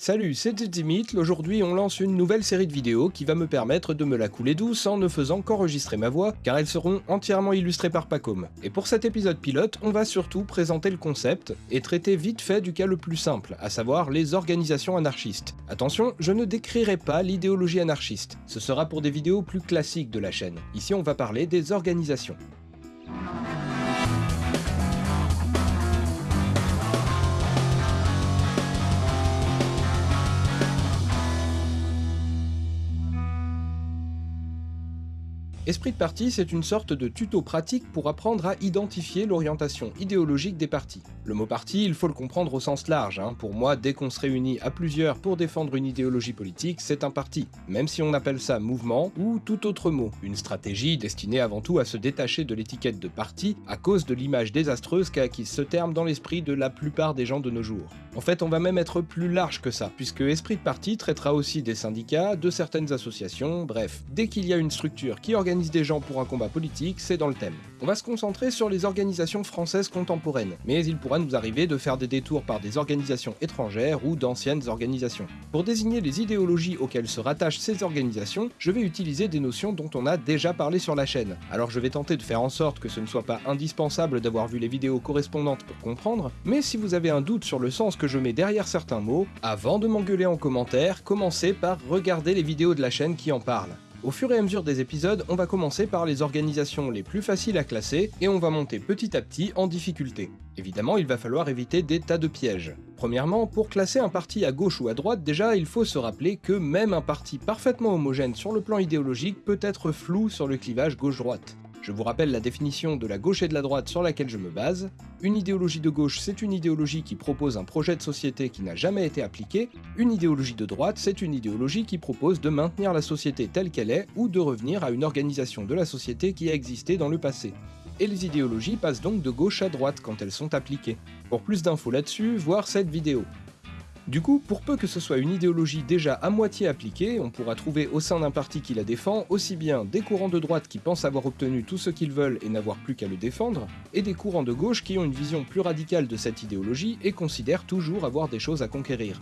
Salut, c'est Zimit, aujourd'hui on lance une nouvelle série de vidéos qui va me permettre de me la couler douce en ne faisant qu'enregistrer ma voix, car elles seront entièrement illustrées par Pacom. Et pour cet épisode pilote, on va surtout présenter le concept et traiter vite fait du cas le plus simple, à savoir les organisations anarchistes. Attention, je ne décrirai pas l'idéologie anarchiste, ce sera pour des vidéos plus classiques de la chaîne. Ici on va parler des organisations. Esprit de parti, c'est une sorte de tuto pratique pour apprendre à identifier l'orientation idéologique des partis. Le mot parti, il faut le comprendre au sens large. Hein. Pour moi, dès qu'on se réunit à plusieurs pour défendre une idéologie politique, c'est un parti, même si on appelle ça mouvement ou tout autre mot. Une stratégie destinée avant tout à se détacher de l'étiquette de parti à cause de l'image désastreuse qu'a acquise ce terme dans l'esprit de la plupart des gens de nos jours. En fait, on va même être plus large que ça, puisque Esprit de parti traitera aussi des syndicats, de certaines associations, bref, dès qu'il y a une structure qui organise des gens pour un combat politique, c'est dans le thème. On va se concentrer sur les organisations françaises contemporaines, mais il pourra nous arriver de faire des détours par des organisations étrangères ou d'anciennes organisations. Pour désigner les idéologies auxquelles se rattachent ces organisations, je vais utiliser des notions dont on a déjà parlé sur la chaîne. Alors je vais tenter de faire en sorte que ce ne soit pas indispensable d'avoir vu les vidéos correspondantes pour comprendre, mais si vous avez un doute sur le sens que je mets derrière certains mots, avant de m'engueuler en commentaire, commencez par regarder les vidéos de la chaîne qui en parlent. Au fur et à mesure des épisodes, on va commencer par les organisations les plus faciles à classer, et on va monter petit à petit en difficulté. Évidemment, il va falloir éviter des tas de pièges. Premièrement, pour classer un parti à gauche ou à droite, déjà il faut se rappeler que même un parti parfaitement homogène sur le plan idéologique peut être flou sur le clivage gauche-droite. Je vous rappelle la définition de la gauche et de la droite sur laquelle je me base. Une idéologie de gauche, c'est une idéologie qui propose un projet de société qui n'a jamais été appliqué. Une idéologie de droite, c'est une idéologie qui propose de maintenir la société telle qu'elle est ou de revenir à une organisation de la société qui a existé dans le passé. Et les idéologies passent donc de gauche à droite quand elles sont appliquées. Pour plus d'infos là-dessus, voir cette vidéo. Du coup, pour peu que ce soit une idéologie déjà à moitié appliquée, on pourra trouver au sein d'un parti qui la défend aussi bien des courants de droite qui pensent avoir obtenu tout ce qu'ils veulent et n'avoir plus qu'à le défendre, et des courants de gauche qui ont une vision plus radicale de cette idéologie et considèrent toujours avoir des choses à conquérir.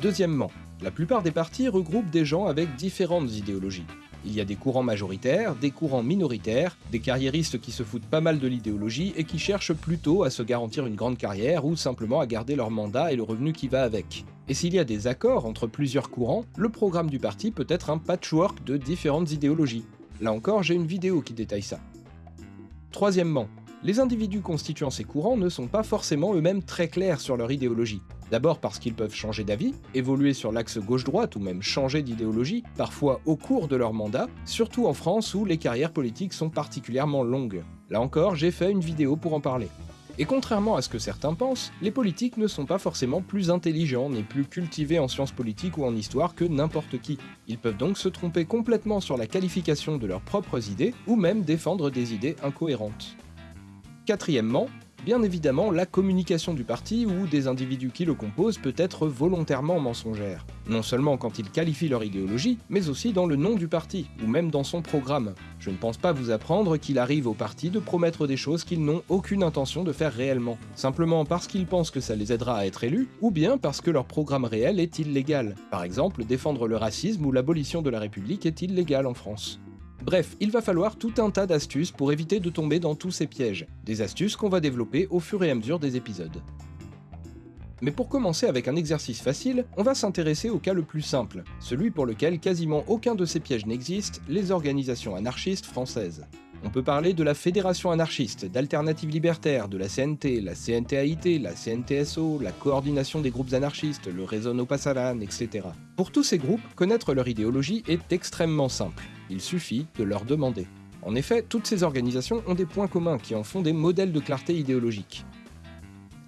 Deuxièmement, la plupart des partis regroupent des gens avec différentes idéologies. Il y a des courants majoritaires, des courants minoritaires, des carriéristes qui se foutent pas mal de l'idéologie et qui cherchent plutôt à se garantir une grande carrière ou simplement à garder leur mandat et le revenu qui va avec. Et s'il y a des accords entre plusieurs courants, le programme du parti peut être un patchwork de différentes idéologies. Là encore, j'ai une vidéo qui détaille ça. Troisièmement, les individus constituant ces courants ne sont pas forcément eux-mêmes très clairs sur leur idéologie. D'abord parce qu'ils peuvent changer d'avis, évoluer sur l'axe gauche-droite ou même changer d'idéologie, parfois au cours de leur mandat, surtout en France où les carrières politiques sont particulièrement longues. Là encore, j'ai fait une vidéo pour en parler. Et contrairement à ce que certains pensent, les politiques ne sont pas forcément plus intelligents ni plus cultivés en sciences politiques ou en histoire que n'importe qui. Ils peuvent donc se tromper complètement sur la qualification de leurs propres idées, ou même défendre des idées incohérentes. Quatrièmement, Bien évidemment, la communication du parti ou des individus qui le composent peut être volontairement mensongère. Non seulement quand ils qualifient leur idéologie, mais aussi dans le nom du parti, ou même dans son programme. Je ne pense pas vous apprendre qu'il arrive au parti de promettre des choses qu'ils n'ont aucune intention de faire réellement, simplement parce qu'ils pensent que ça les aidera à être élus, ou bien parce que leur programme réel est illégal. Par exemple, défendre le racisme ou l'abolition de la République est illégal en France. Bref, il va falloir tout un tas d'astuces pour éviter de tomber dans tous ces pièges, des astuces qu'on va développer au fur et à mesure des épisodes. Mais pour commencer avec un exercice facile, on va s'intéresser au cas le plus simple, celui pour lequel quasiment aucun de ces pièges n'existe, les organisations anarchistes françaises. On peut parler de la Fédération anarchiste, d'Alternatives libertaires, de la CNT, la CNTAIT, la CNTSO, la Coordination des groupes anarchistes, le Réseau No Pasaran, etc. Pour tous ces groupes, connaître leur idéologie est extrêmement simple il suffit de leur demander. En effet, toutes ces organisations ont des points communs qui en font des modèles de clarté idéologique.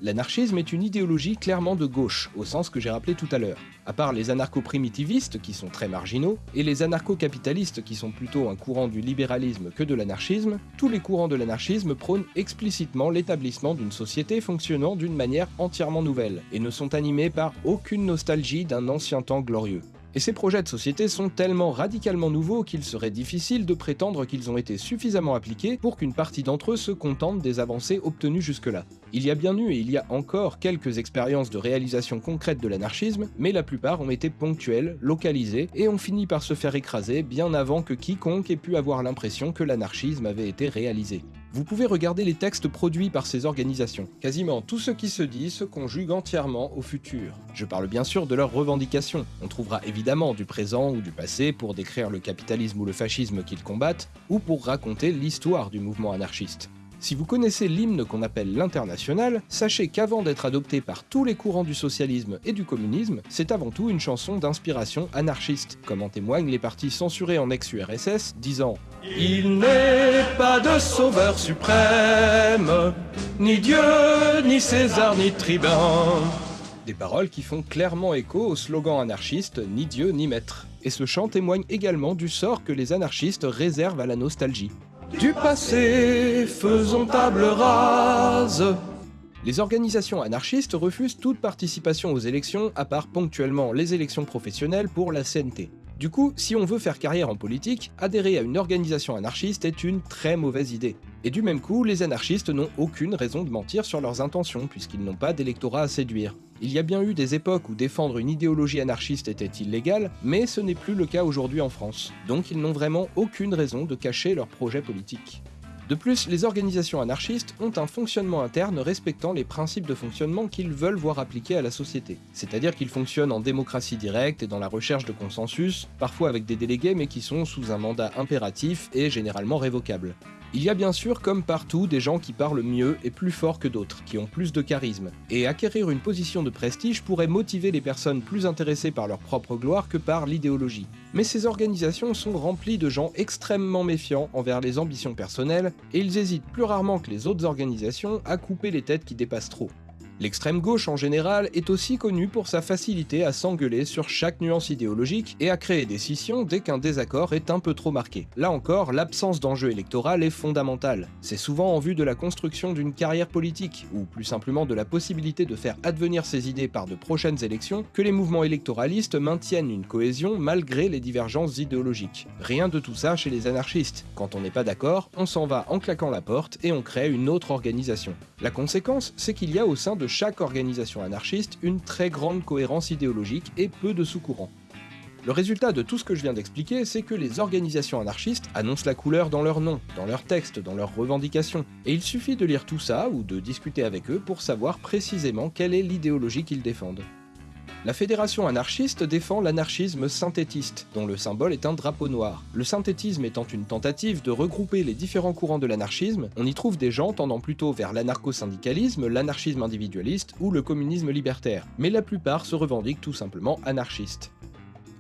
L'anarchisme est une idéologie clairement de gauche, au sens que j'ai rappelé tout à l'heure. À part les anarcho-primitivistes, qui sont très marginaux, et les anarcho-capitalistes, qui sont plutôt un courant du libéralisme que de l'anarchisme, tous les courants de l'anarchisme prônent explicitement l'établissement d'une société fonctionnant d'une manière entièrement nouvelle, et ne sont animés par aucune nostalgie d'un ancien temps glorieux. Et ces projets de société sont tellement radicalement nouveaux qu'il serait difficile de prétendre qu'ils ont été suffisamment appliqués pour qu'une partie d'entre eux se contente des avancées obtenues jusque-là. Il y a bien eu et il y a encore quelques expériences de réalisation concrète de l'anarchisme, mais la plupart ont été ponctuelles, localisées, et ont fini par se faire écraser bien avant que quiconque ait pu avoir l'impression que l'anarchisme avait été réalisé. Vous pouvez regarder les textes produits par ces organisations. Quasiment tout ce qui se dit se conjugue entièrement au futur. Je parle bien sûr de leurs revendications. On trouvera évidemment du présent ou du passé pour décrire le capitalisme ou le fascisme qu'ils combattent, ou pour raconter l'histoire du mouvement anarchiste. Si vous connaissez l'hymne qu'on appelle l'international, sachez qu'avant d'être adopté par tous les courants du socialisme et du communisme, c'est avant tout une chanson d'inspiration anarchiste, comme en témoignent les partis censurés en ex-URSS disant « Il n'est pas de sauveur suprême, ni Dieu, ni César, ni tribun » Des paroles qui font clairement écho au slogan anarchiste « Ni Dieu, ni maître ». Et ce chant témoigne également du sort que les anarchistes réservent à la nostalgie. Du passé, faisons table rase. Les organisations anarchistes refusent toute participation aux élections, à part ponctuellement les élections professionnelles pour la CNT. Du coup, si on veut faire carrière en politique, adhérer à une organisation anarchiste est une très mauvaise idée. Et du même coup, les anarchistes n'ont aucune raison de mentir sur leurs intentions, puisqu'ils n'ont pas d'électorat à séduire. Il y a bien eu des époques où défendre une idéologie anarchiste était illégal, mais ce n'est plus le cas aujourd'hui en France. Donc ils n'ont vraiment aucune raison de cacher leur projet politique. De plus, les organisations anarchistes ont un fonctionnement interne respectant les principes de fonctionnement qu'ils veulent voir appliqués à la société. C'est-à-dire qu'ils fonctionnent en démocratie directe et dans la recherche de consensus, parfois avec des délégués mais qui sont sous un mandat impératif et généralement révocable. Il y a bien sûr, comme partout, des gens qui parlent mieux et plus fort que d'autres, qui ont plus de charisme, et acquérir une position de prestige pourrait motiver les personnes plus intéressées par leur propre gloire que par l'idéologie. Mais ces organisations sont remplies de gens extrêmement méfiants envers les ambitions personnelles, et ils hésitent plus rarement que les autres organisations à couper les têtes qui dépassent trop. L'extrême gauche en général est aussi connue pour sa facilité à s'engueuler sur chaque nuance idéologique et à créer des scissions dès qu'un désaccord est un peu trop marqué. Là encore, l'absence d'enjeu électoral est fondamentale. C'est souvent en vue de la construction d'une carrière politique, ou plus simplement de la possibilité de faire advenir ses idées par de prochaines élections, que les mouvements électoralistes maintiennent une cohésion malgré les divergences idéologiques. Rien de tout ça chez les anarchistes. Quand on n'est pas d'accord, on s'en va en claquant la porte et on crée une autre organisation. La conséquence, c'est qu'il y a au sein de chaque organisation anarchiste une très grande cohérence idéologique et peu de sous-courants. Le résultat de tout ce que je viens d'expliquer, c'est que les organisations anarchistes annoncent la couleur dans leur nom, dans leurs textes, dans leurs revendications, et il suffit de lire tout ça ou de discuter avec eux pour savoir précisément quelle est l'idéologie qu'ils défendent. La fédération anarchiste défend l'anarchisme synthétiste, dont le symbole est un drapeau noir. Le synthétisme étant une tentative de regrouper les différents courants de l'anarchisme, on y trouve des gens tendant plutôt vers l'anarcho-syndicalisme, l'anarchisme individualiste ou le communisme libertaire, mais la plupart se revendiquent tout simplement anarchistes.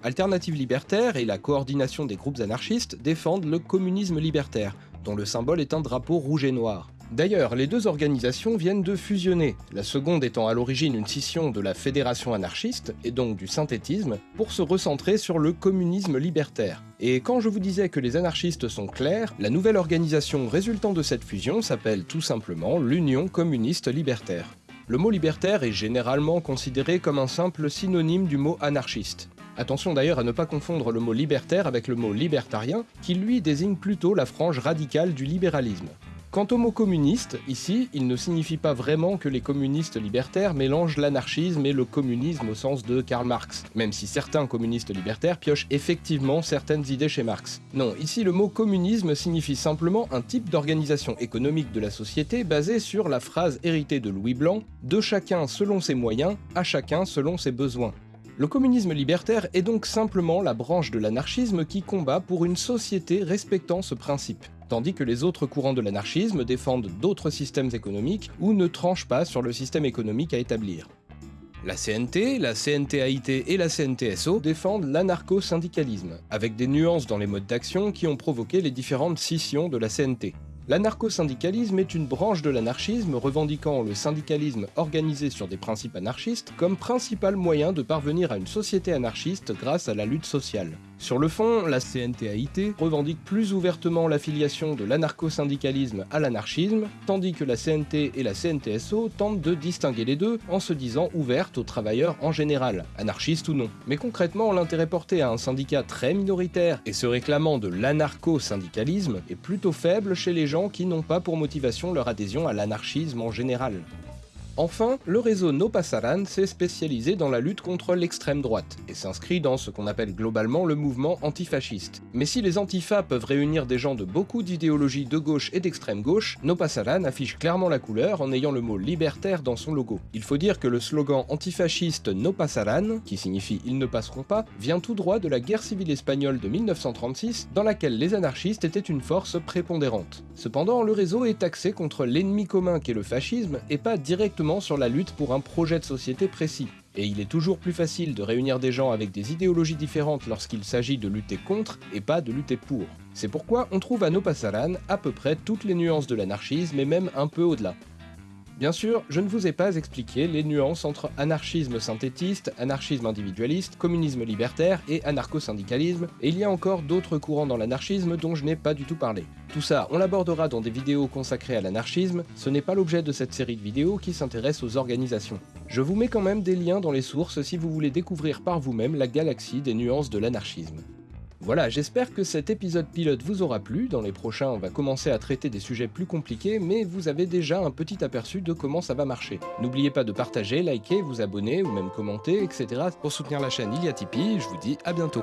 Alternative libertaire et la coordination des groupes anarchistes défendent le communisme libertaire, dont le symbole est un drapeau rouge et noir. D'ailleurs, les deux organisations viennent de fusionner, la seconde étant à l'origine une scission de la Fédération anarchiste, et donc du synthétisme, pour se recentrer sur le communisme libertaire. Et quand je vous disais que les anarchistes sont clairs, la nouvelle organisation résultant de cette fusion s'appelle tout simplement l'Union communiste libertaire. Le mot libertaire est généralement considéré comme un simple synonyme du mot anarchiste. Attention d'ailleurs à ne pas confondre le mot libertaire avec le mot libertarien, qui lui désigne plutôt la frange radicale du libéralisme. Quant au mot communiste, ici, il ne signifie pas vraiment que les communistes libertaires mélangent l'anarchisme et le communisme au sens de Karl Marx, même si certains communistes libertaires piochent effectivement certaines idées chez Marx. Non, ici le mot communisme signifie simplement un type d'organisation économique de la société basée sur la phrase héritée de Louis Blanc « de chacun selon ses moyens, à chacun selon ses besoins ». Le communisme libertaire est donc simplement la branche de l'anarchisme qui combat pour une société respectant ce principe tandis que les autres courants de l'anarchisme défendent d'autres systèmes économiques ou ne tranchent pas sur le système économique à établir. La CNT, la CNTAIT et la CNTSO défendent l'anarcho-syndicalisme, avec des nuances dans les modes d'action qui ont provoqué les différentes scissions de la CNT. L'anarcho-syndicalisme est une branche de l'anarchisme revendiquant le syndicalisme organisé sur des principes anarchistes comme principal moyen de parvenir à une société anarchiste grâce à la lutte sociale. Sur le fond, la CNTAIT revendique plus ouvertement l'affiliation de l'anarcho-syndicalisme à l'anarchisme, tandis que la CNT et la CNTSO tentent de distinguer les deux en se disant ouvertes aux travailleurs en général, anarchistes ou non. Mais concrètement, l'intérêt porté à un syndicat très minoritaire et se réclamant de l'anarcho-syndicalisme est plutôt faible chez les gens qui n'ont pas pour motivation leur adhésion à l'anarchisme en général. Enfin, le réseau No Pasaran s'est spécialisé dans la lutte contre l'extrême droite, et s'inscrit dans ce qu'on appelle globalement le mouvement antifasciste. Mais si les antifas peuvent réunir des gens de beaucoup d'idéologies de gauche et d'extrême gauche, No Pasaran affiche clairement la couleur en ayant le mot libertaire dans son logo. Il faut dire que le slogan antifasciste No Pasaran, qui signifie ils ne passeront pas, vient tout droit de la guerre civile espagnole de 1936, dans laquelle les anarchistes étaient une force prépondérante. Cependant, le réseau est axé contre l'ennemi commun qu'est le fascisme, et pas directement sur la lutte pour un projet de société précis. Et il est toujours plus facile de réunir des gens avec des idéologies différentes lorsqu'il s'agit de lutter contre et pas de lutter pour. C'est pourquoi on trouve à Nopassaran à peu près toutes les nuances de l'anarchisme et même un peu au-delà. Bien sûr, je ne vous ai pas expliqué les nuances entre anarchisme synthétiste, anarchisme individualiste, communisme libertaire et anarcho-syndicalisme, et il y a encore d'autres courants dans l'anarchisme dont je n'ai pas du tout parlé. Tout ça, on l'abordera dans des vidéos consacrées à l'anarchisme, ce n'est pas l'objet de cette série de vidéos qui s'intéresse aux organisations. Je vous mets quand même des liens dans les sources si vous voulez découvrir par vous-même la galaxie des nuances de l'anarchisme. Voilà, j'espère que cet épisode pilote vous aura plu. Dans les prochains, on va commencer à traiter des sujets plus compliqués, mais vous avez déjà un petit aperçu de comment ça va marcher. N'oubliez pas de partager, liker, vous abonner ou même commenter, etc. Pour soutenir la chaîne, il y Tipeee. Je vous dis à bientôt.